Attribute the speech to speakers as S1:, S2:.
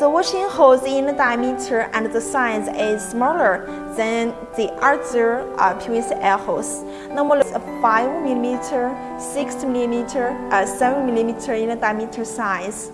S1: The washing holes in the diameter and the size is smaller than the other uh, PVC air hose. Normally, 5 mm, 6 mm, uh, 7 mm in the diameter size.